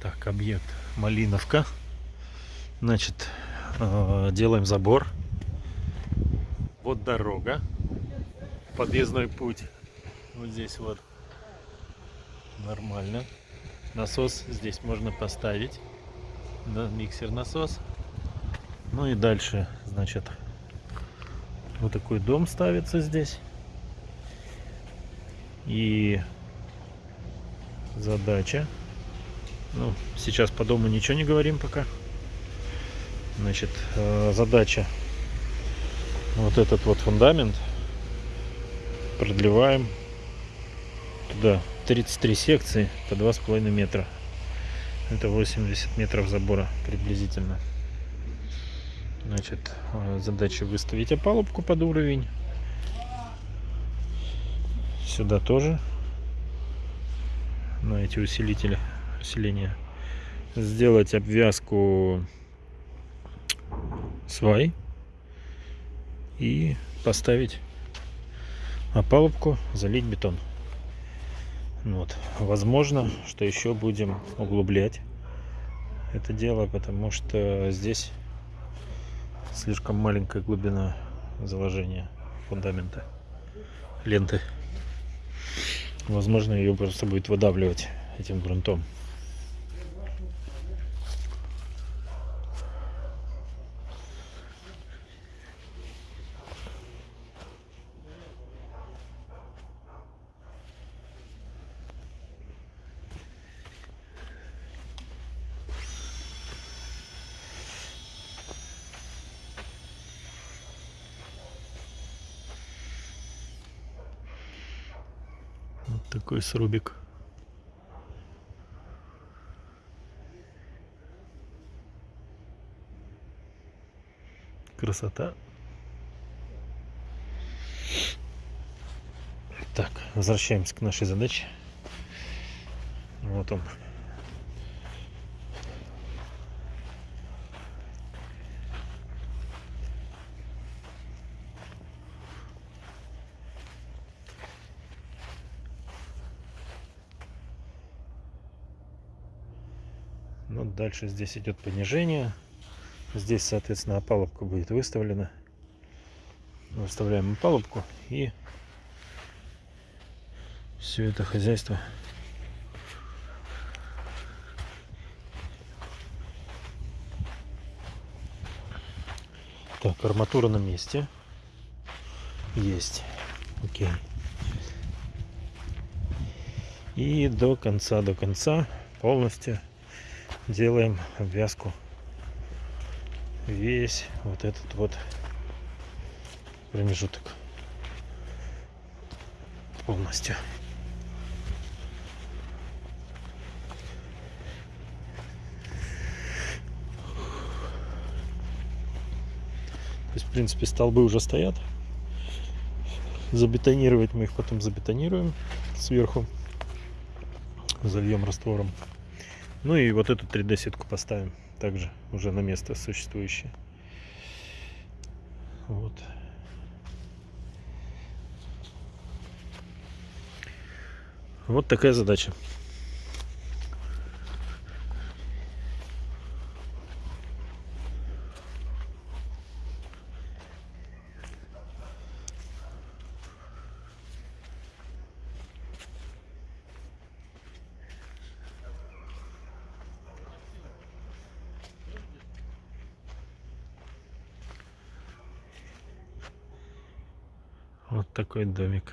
Так, объект Малиновка. Значит, э, делаем забор. Вот дорога. Подъездной путь. Вот здесь вот. Нормально. Насос здесь можно поставить. Да, миксер насос. Ну и дальше, значит, вот такой дом ставится здесь. И задача. Ну, сейчас по дому ничего не говорим пока. Значит, э, задача. Вот этот вот фундамент продлеваем туда 33 секции по 2,5 метра. Это 80 метров забора приблизительно. Значит, э, задача выставить опалубку под уровень. Сюда тоже на эти усилители усиления. Сделать обвязку свай и поставить опалубку, залить бетон. Вот. Возможно, что еще будем углублять это дело, потому что здесь слишком маленькая глубина заложения фундамента ленты. Возможно, ее просто будет выдавливать этим грунтом. Такой срубик. Красота. Так, возвращаемся к нашей задаче. Вот он. Ну, дальше здесь идет понижение. Здесь, соответственно, опалубка будет выставлена. Выставляем опалубку и все это хозяйство Так, арматура на месте. Есть. Окей. И до конца, до конца полностью делаем обвязку весь вот этот вот промежуток полностью. То есть, в принципе, столбы уже стоят. Забетонировать мы их потом забетонируем сверху. Зальем раствором. Ну и вот эту 3D сетку поставим также уже на место существующее. Вот. Вот такая задача. Вот такой домик.